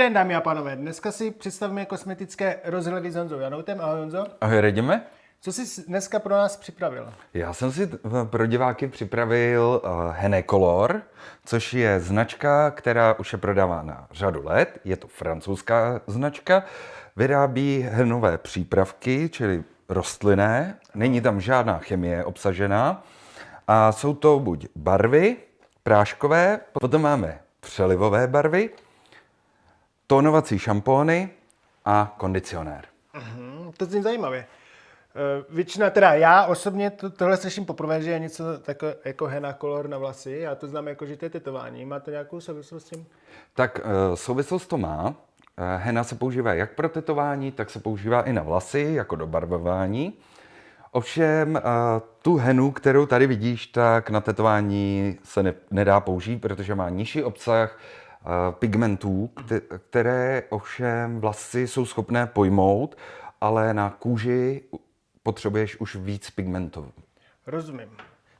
den, dámy a pánové. Dneska si představíme kosmetické rozhledy s Honzou Janoutem. Ahoj Honzo. Ahoj, radíme? Co jsi dneska pro nás připravil? Já jsem si pro diváky připravil uh, Hene Color, což je značka, která už je prodávána řadu let. Je to francouzská značka. Vyrábí henové přípravky, čili rostlinné. Není tam žádná chemie obsažená. A jsou to buď barvy práškové, potom máme přelivové barvy, tónovací šampóny a kondicionér. Uh-huh, to zní zajímavě. Uh, většina, teda já osobně to, tohle slyším poprvé, že je něco tako, jako henna color na vlasy. Já to znám jako, že to je tetování. Má to nějakou souvislost s tím? Tak uh, souvislost to má. Uh, henna se používá jak pro tetování, tak se používá i na vlasy, jako do barvování. Ovšem tu henu, kterou tady vidíš, tak na tetování se ne, nedá použít, protože má nižší obsah pigmentů, které ovšem vlasy jsou schopné pojmout, ale na kůži potřebuješ už víc pigmentů. Rozumím.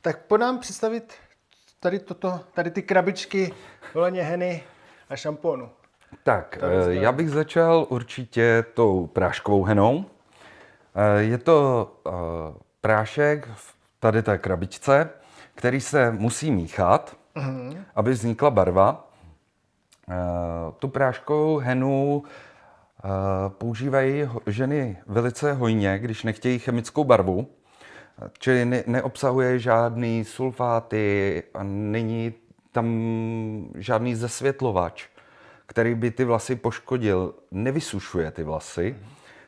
Tak po nám představit tady, toto, tady ty krabičky voleně heny a šampónu. Tak, eh, já bych začal určitě tou práškovou henou. Eh, je to eh, prášek v tady té krabičce, který se musí míchat, uh-huh. aby vznikla barva. Eh, tu práškovou henu eh, používají ženy velice hojně, když nechtějí chemickou barvu, čili ne, neobsahuje žádný sulfáty a není tam žádný zesvětlovač, který by ty vlasy poškodil. Nevysušuje ty vlasy,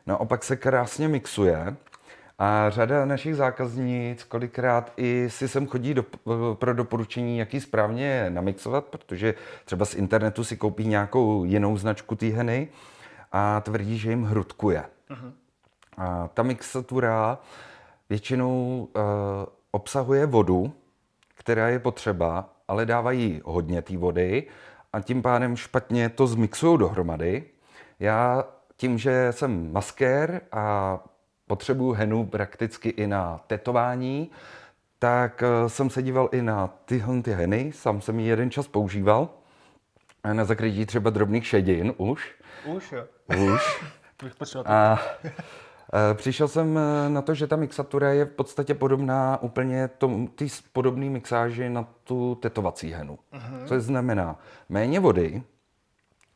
naopak se krásně mixuje a řada našich zákaznic kolikrát i si sem chodí do, pro doporučení, jaký správně namixovat, protože třeba z internetu si koupí nějakou jinou značku té heny a tvrdí, že jim hrudkuje. Uh-huh. A ta mixatura většinou uh, obsahuje vodu, která je potřeba, ale dávají hodně té vody a tím pádem špatně to zmixují dohromady. Já tím, že jsem maskér a potřebuju henu prakticky i na tetování, tak eh, jsem se díval i na tyhle ty heny, sám jsem ji jeden čas používal, na zakrytí třeba drobných šedin už. Už jo. Už. A eh, přišel jsem eh, na to, že ta mixatura je v podstatě podobná úplně ty podobné mixáži na tu tetovací henu. Uh-huh. Což znamená méně vody,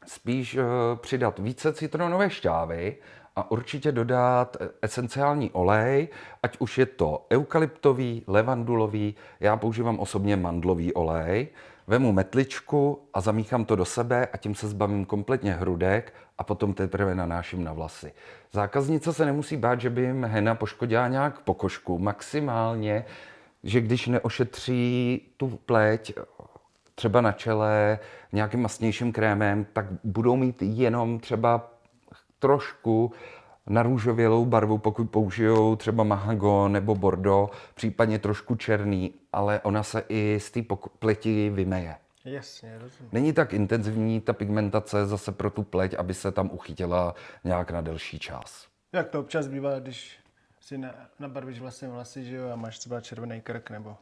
spíš přidat více citronové šťávy a určitě dodat esenciální olej, ať už je to eukalyptový, levandulový, já používám osobně mandlový olej, vemu metličku a zamíchám to do sebe a tím se zbavím kompletně hrudek a potom teprve nanáším na vlasy. Zákaznice se nemusí bát, že by jim hena poškodila nějak pokožku. Maximálně, že když neošetří tu pleť třeba na čele nějakým masnějším krémem, tak budou mít jenom třeba trošku narůžovělou barvu, pokud použijou třeba mahago nebo bordo, případně trošku černý, ale ona se i z té pleti vymeje. Jasně, rozumím. Není tak intenzivní ta pigmentace zase pro tu pleť, aby se tam uchytila nějak na delší čas. Jak to občas bývá, když si nabarvíš vlastně vlasy, že jo, a máš třeba červený krk nebo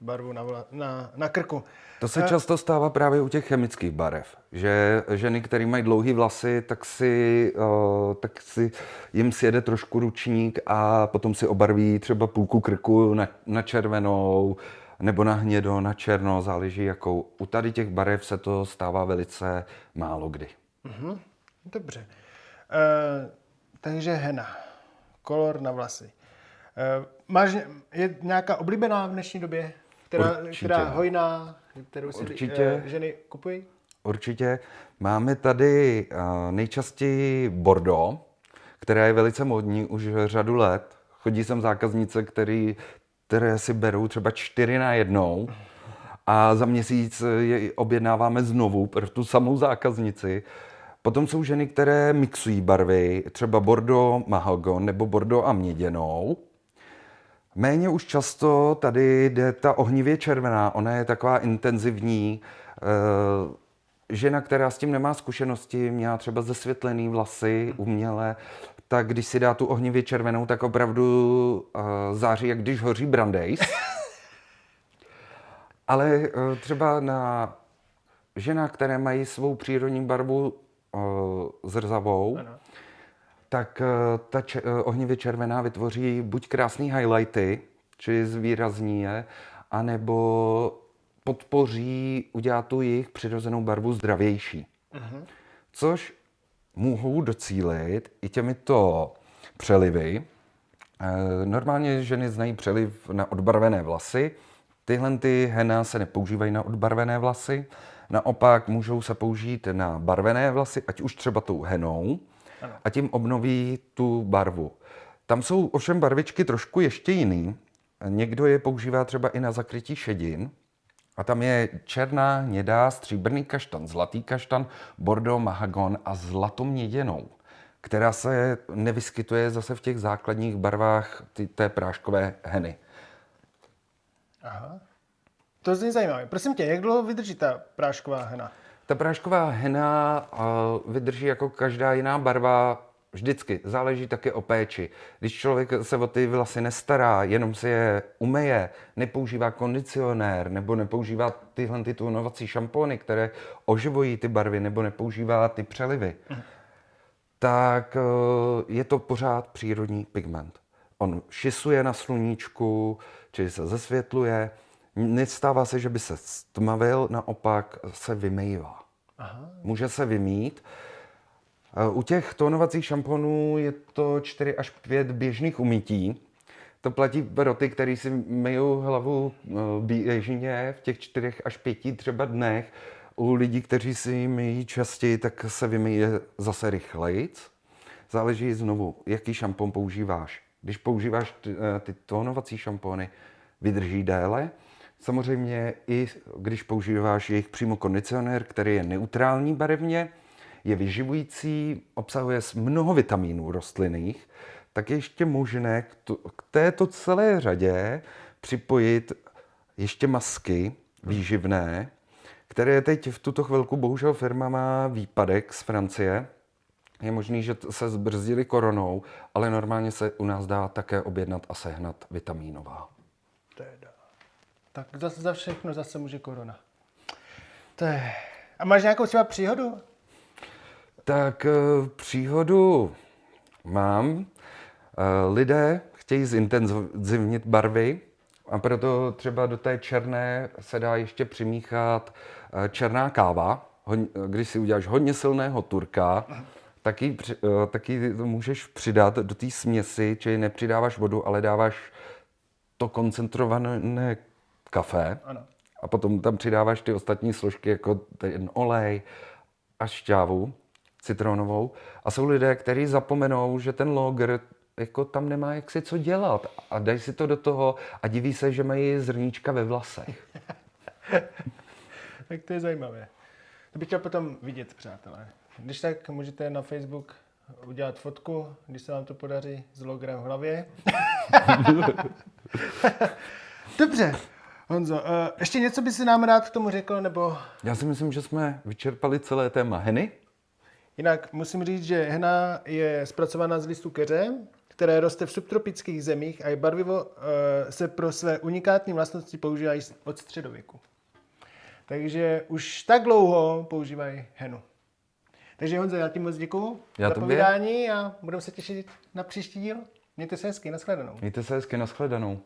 barvu na, vla, na, na krku. To se a... často stává právě u těch chemických barev, že ženy, které mají dlouhé vlasy, tak si, uh, tak si jim sjede trošku ručník a potom si obarví třeba půlku krku na, na červenou nebo na hnědo, na černo, záleží jakou. U tady těch barev se to stává velice málo kdy. Mm-hmm. Dobře. Uh, takže hena, kolor na vlasy. Uh, máš, je nějaká oblíbená v dnešní době? Která, která hojná, kterou si Určitě. ženy kupují? Určitě. Máme tady nejčastěji Bordeaux, která je velice modní už řadu let. Chodí sem zákaznice, který, které si berou třeba čtyři na jednou a za měsíc je objednáváme znovu pro tu samou zákaznici. Potom jsou ženy, které mixují barvy, třeba Bordeaux Mahagon nebo Bordeaux a měděnou. Méně už často tady jde ta ohnivě červená, ona je taková intenzivní. Eh, žena, která s tím nemá zkušenosti, měla třeba zesvětlený vlasy uměle, tak když si dá tu ohnivě červenou, tak opravdu uh, září, jak když hoří brandejs. Ale uh, třeba na ženách, které mají svou přírodní barvu zrzavou, ano. Tak ta če- ohnivě červená vytvoří buď krásný highlighty, či zvýrazní je, anebo podpoří udělat tu jejich přirozenou barvu zdravější. Uh-huh. Což mohou docílit i těmito přelivy. Eh, normálně ženy znají přeliv na odbarvené vlasy. Tyhle ty hena se nepoužívají na odbarvené vlasy. Naopak můžou se použít na barvené vlasy, ať už třeba tou henou, a tím obnoví tu barvu. Tam jsou ovšem barvičky trošku ještě jiný. Někdo je používá třeba i na zakrytí šedin, a tam je černá, hnědá, stříbrný kaštan, zlatý kaštan, bordo, mahagon a zlatoměděnou, která se nevyskytuje zase v těch základních barvách ty, té práškové heny. Aha. To zní zajímavé. Prosím tě, jak dlouho vydrží ta prášková hena? Ta prášková hena vydrží jako každá jiná barva Vždycky. Záleží také o péči. Když člověk se o ty vlasy nestará, jenom si je umeje, nepoužívá kondicionér nebo nepoužívá tyhle ty tunovací šampony, které oživují ty barvy, nebo nepoužívá ty přelivy, tak eh, je to pořád přírodní pigment. On šisuje na sluníčku, či se zesvětluje. Nestává se, že by se stmavil, naopak se vymývá. Aha. Může se vymít, u těch tónovacích šamponů je to 4 až 5 běžných umytí. To platí pro ty, kteří si myjou hlavu eh, běžně v těch 4 až 5 třeba dnech. U lidí, kteří si myjí častěji, tak se vymyje zase rychleji. Záleží znovu, jaký šampon používáš. Když používáš ty, eh, ty tónovací šampony, vydrží déle. Samozřejmě i když používáš jejich přímo kondicionér, který je neutrální barevně, je vyživující, obsahuje mnoho vitamínů rostlinných, tak je ještě možné k, to, k této celé řadě připojit ještě masky výživné, které teď v tuto chvilku bohužel firma má výpadek z Francie. Je možný, že se zbrzdili koronou, ale normálně se u nás dá také objednat a sehnat vitamínová. Teda. Tak zase za všechno zase může korona. To je... A máš nějakou třeba příhodu? Tak eh, příhodu mám. Eh, lidé chtějí zintenzivnit barvy a proto třeba do té černé se dá ještě přimíchat eh, černá káva. Když si uděláš hodně silného turka, taky, taky můžeš přidat do té směsi, čili nepřidáváš vodu, ale dáváš to koncentrované kafe. Ano. A potom tam přidáváš ty ostatní složky, jako ten olej a šťávu citronovou. A jsou lidé, kteří zapomenou, že ten logr jako tam nemá jak si co dělat a dají si to do toho a diví se, že mají zrníčka ve vlasech. tak to je zajímavé. To bych chtěl potom vidět, přátelé. Když tak můžete na Facebook udělat fotku, když se vám to podaří s logrem v hlavě. Dobře. Honzo, uh, ještě něco by si nám rád k tomu řekl, nebo... Já si myslím, že jsme vyčerpali celé téma Heny. Jinak musím říct, že hena je zpracovaná z listu keře, které roste v subtropických zemích a je barvivo uh, se pro své unikátní vlastnosti používají od středověku. Takže už tak dlouho používají henu. Takže Honzo, já ti moc děkuju já za povídání a budeme se těšit na příští díl. Mějte se hezky, nashledanou. Mějte se hezky, nashledanou.